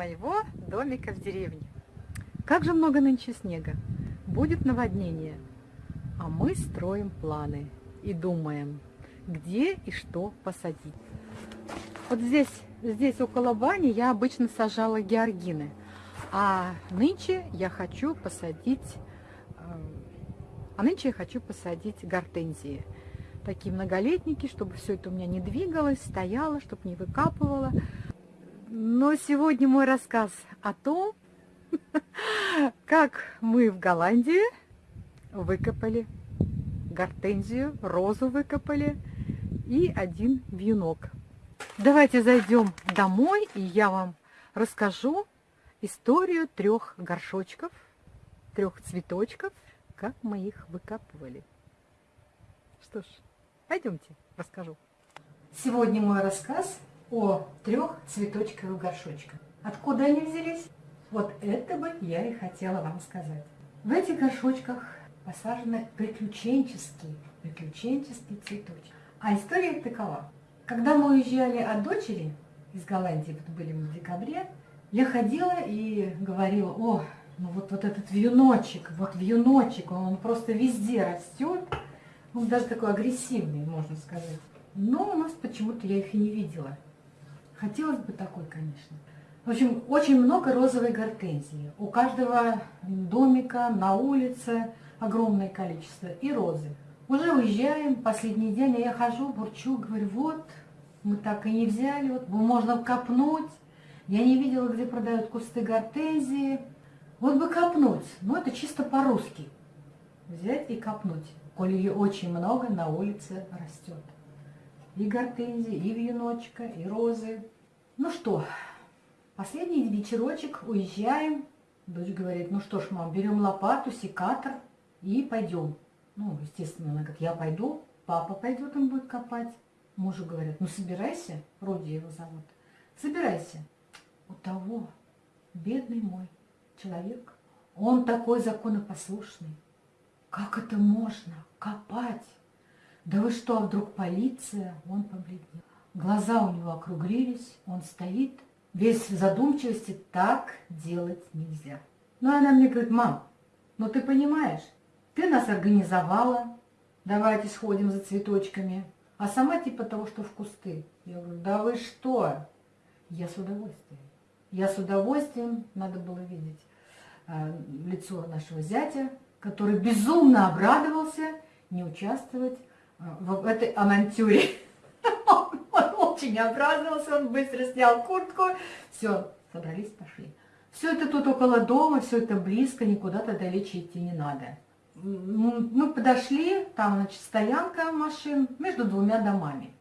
моего домика в деревне. Как же много нынче снега. Будет наводнение. А мы строим планы и думаем, где и что посадить. Вот здесь, здесь около бани я обычно сажала георгины. А нынче я хочу посадить, э, а нынче я хочу посадить гортензии. Такие многолетники, чтобы все это у меня не двигалось, стояло, чтобы не выкапывало. Но сегодня мой рассказ о том, как мы в Голландии выкопали гортензию, розу выкопали и один вьюнок. Давайте зайдем домой, и я вам расскажу историю трех горшочков, трех цветочков, как мы их выкапывали. Что ж, пойдемте, расскажу. Сегодня мой рассказ о трех цветочковых горшочках. Откуда они взялись? Вот это бы я и хотела вам сказать. В этих горшочках посажены приключенческие, приключенческие цветочки. А история такова. Когда мы уезжали от дочери из Голландии, вот были мы в декабре, я ходила и говорила, о, ну вот, вот этот вьюночек, вот вьюночек, он, просто везде растет. Он даже такой агрессивный, можно сказать. Но у нас почему-то я их и не видела. Хотелось бы такой, конечно. В общем, очень много розовой гортензии. У каждого домика на улице огромное количество. И розы. Уже уезжаем, последний день, а я хожу, бурчу, говорю, вот, мы так и не взяли, вот, можно копнуть. Я не видела, где продают кусты гортензии. Вот бы копнуть, но это чисто по-русски. Взять и копнуть, коли ее очень много на улице растет. И гортензии, и вьюночка, и розы. Ну что, последний вечерочек, уезжаем. Дочь говорит, ну что ж, мам, берем лопату, секатор и пойдем. Ну, естественно, она как я пойду, папа пойдет, он будет копать. Мужу говорят, ну собирайся, Роди его зовут, собирайся у того, бедный мой человек, он такой законопослушный. Как это можно копать? Да вы что, а вдруг полиция? Он побледнел. Глаза у него округлились, он стоит, весь в задумчивости, так делать нельзя. Ну, она мне говорит, мам, ну ты понимаешь, ты нас организовала, давайте сходим за цветочками, а сама типа того, что в кусты. Я говорю, да вы что? Я с удовольствием. Я с удовольствием, надо было видеть э, лицо нашего зятя, который безумно обрадовался не участвовать в этой авантюре. Он очень обрадовался, он быстро снял куртку. Все, собрались, пошли. Все это тут около дома, все это близко, никуда-то далече идти не надо. Мы подошли, там, значит, стоянка машин между двумя домами.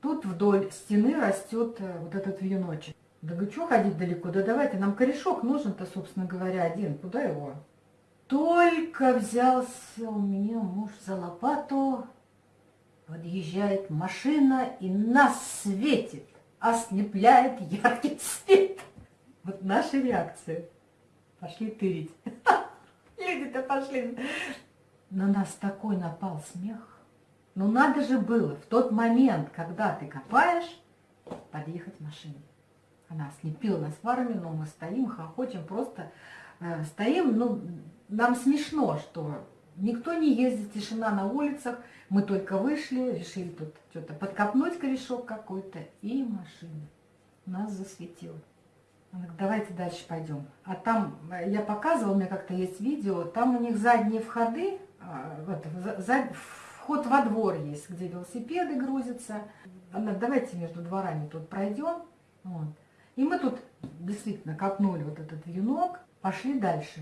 Тут вдоль стены растет э, вот этот вьюночек. Да вы что ходить далеко? Да давайте, нам корешок нужен-то, собственно говоря, один. Куда его? Только взялся у меня муж за лопату, подъезжает машина и нас светит, ослепляет яркий свет. Вот наша реакция. Пошли тырить. Люди-то пошли. На нас такой напал смех. Ну надо же было в тот момент, когда ты копаешь, подъехать машине. Она ослепила нас фарами, но мы стоим, хохочем, просто э, стоим, ну, нам смешно, что никто не ездит, тишина на улицах, мы только вышли, решили тут что-то подкопнуть корешок какой-то, и машина нас засветила. Она говорит, давайте дальше пойдем. А там, э, я показывала, у меня как-то есть видео, там у них задние входы, э, вот, за, вход во двор есть, где велосипеды грузятся. Она, давайте между дворами тут пройдем. Вот. И мы тут действительно копнули вот этот вьюнок, пошли дальше.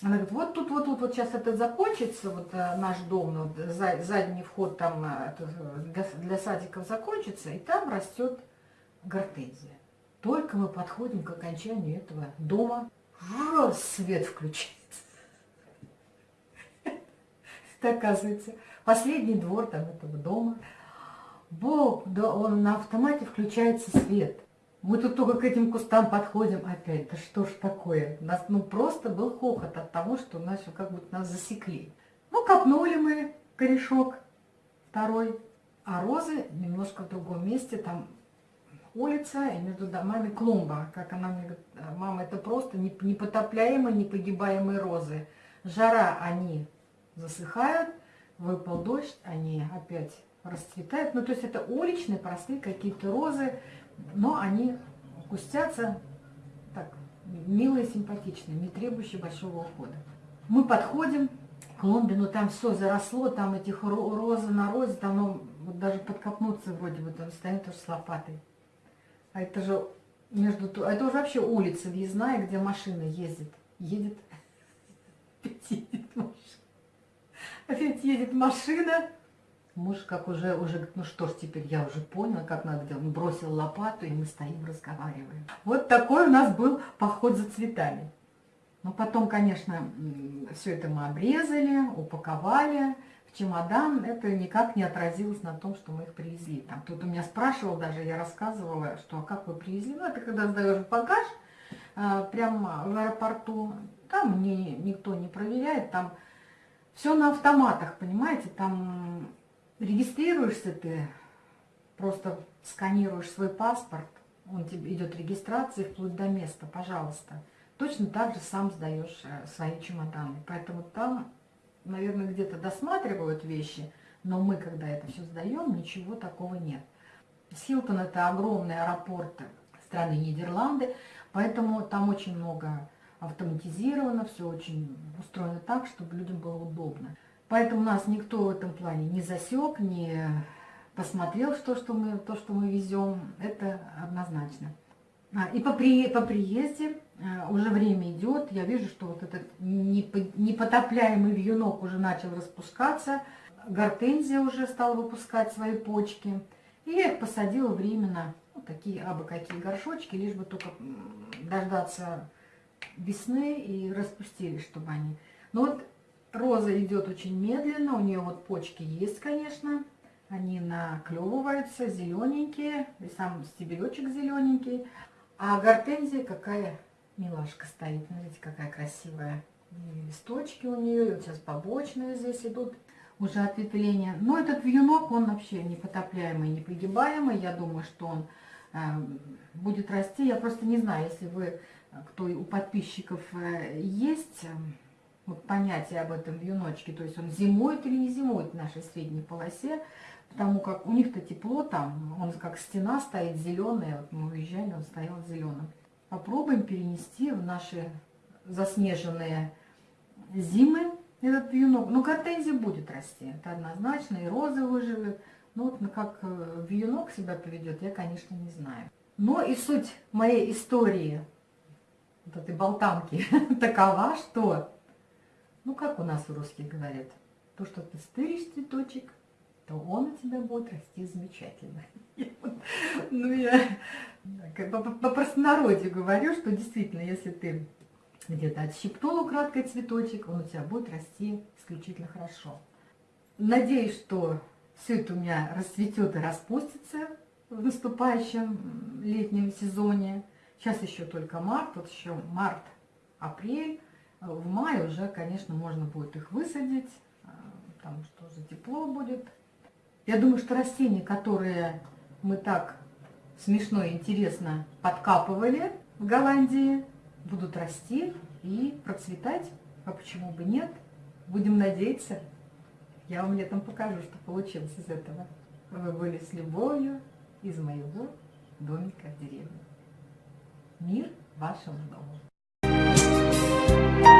Она говорит, вот тут, вот тут, вот сейчас это закончится, вот э, наш дом, вот, за, задний вход там э, для, садиков закончится, и там растет гортензия. Только мы подходим к окончанию этого дома, раз свет включается. Это оказывается последний двор там этого дома. Бог, да он на автомате включается свет. Мы тут только к этим кустам подходим опять. Да что ж такое? Нас ну, просто был хохот от того, что нас как будто нас засекли. Ну, копнули мы корешок второй. А розы немножко в другом месте. Там улица, и между домами клумба. Как она мне говорит, мама, это просто непотопляемые, непогибаемые розы. Жара, они засыхают, выпал дождь, они опять расцветают. Ну, то есть это уличные, простые какие-то розы, но они густятся так, милые, симпатичные, не требующие большого ухода. Мы подходим к клумбе, но там все заросло, там этих розы на розе, там ну, вот даже подкопнуться вроде бы, он стоит тоже с лопатой. А это же между... А это уже вообще улица въездная, где машина ездит. Едет. Опять едет машина. Опять едет машина. Муж как уже, уже говорит, ну что ж, теперь я уже понял, как надо делать. Он бросил лопату, и мы стоим, разговариваем. Вот такой у нас был поход за цветами. Но потом, конечно, все это мы обрезали, упаковали в чемодан. Это никак не отразилось на том, что мы их привезли. Там кто-то меня спрашивал даже, я рассказывала, что а как вы привезли. Ну, это когда сдаешь багаж а, прямо в аэропорту, там не, никто не проверяет, там все на автоматах, понимаете, там регистрируешься ты, просто сканируешь свой паспорт, он тебе идет регистрация вплоть до места, пожалуйста. Точно так же сам сдаешь э, свои чемоданы. Поэтому там, наверное, где-то досматривают вещи, но мы, когда это все сдаем, ничего такого нет. Силтон – это огромный аэропорт страны Нидерланды, поэтому там очень много автоматизировано, все очень устроено так, чтобы людям было удобно. Поэтому нас никто в этом плане не засек, не посмотрел, что, что мы, то, что мы везем. Это однозначно. А, и по, при, по приезде а, уже время идет, я вижу, что вот этот непотопляемый вьюнок уже начал распускаться, гортензия уже стала выпускать свои почки. И я их посадила временно, вот такие абы какие горшочки, лишь бы только дождаться весны и распустились, чтобы они... Но вот Роза идет очень медленно, у нее вот почки есть, конечно. Они наклевываются, зелененькие, и сам стебелечек зелененький. А гортензия какая милашка стоит, смотрите, какая красивая. И листочки у нее, и вот сейчас побочные здесь идут уже ответвления. Но этот вьюнок, он вообще непотопляемый, непригибаемый. Я думаю, что он э, будет расти. Я просто не знаю, если вы, кто у подписчиков э, есть вот понятие об этом вьюночке, то есть он зимует или не зимует в нашей средней полосе, потому как у них-то тепло там, он как стена стоит зеленая, вот мы уезжали, он стоял зеленым. Попробуем перенести в наши заснеженные зимы этот вьюнок. Ну, гортензия будет расти, это однозначно, и розы выживет. Но вот ну, как э, вьюнок себя поведет, я, конечно, не знаю. Но и суть моей истории, вот этой болтанки, такова, что ну, как у нас в русских говорят, то, что ты стыришь цветочек, то он у тебя будет расти замечательно. Ну, я по простонародью говорю, что действительно, если ты где-то отщипнул украдкой цветочек, он у тебя будет расти исключительно хорошо. Надеюсь, что все это у меня расцветет и распустится в наступающем летнем сезоне. Сейчас еще только март, вот еще март-апрель. В мае уже, конечно, можно будет их высадить, а, потому что уже тепло будет. Я думаю, что растения, которые мы так смешно и интересно подкапывали в Голландии, будут расти и процветать. А почему бы нет? Будем надеяться. Я вам летом покажу, что получилось из этого. Вы были с любовью из моего домика в деревне. Мир вашему дому. you